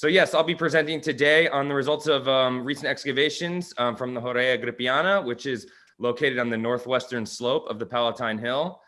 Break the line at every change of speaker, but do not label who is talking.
So yes, I'll be presenting today on the results of um, recent excavations um, from the Horrea Agrippiana, which is located on the northwestern slope of the Palatine Hill.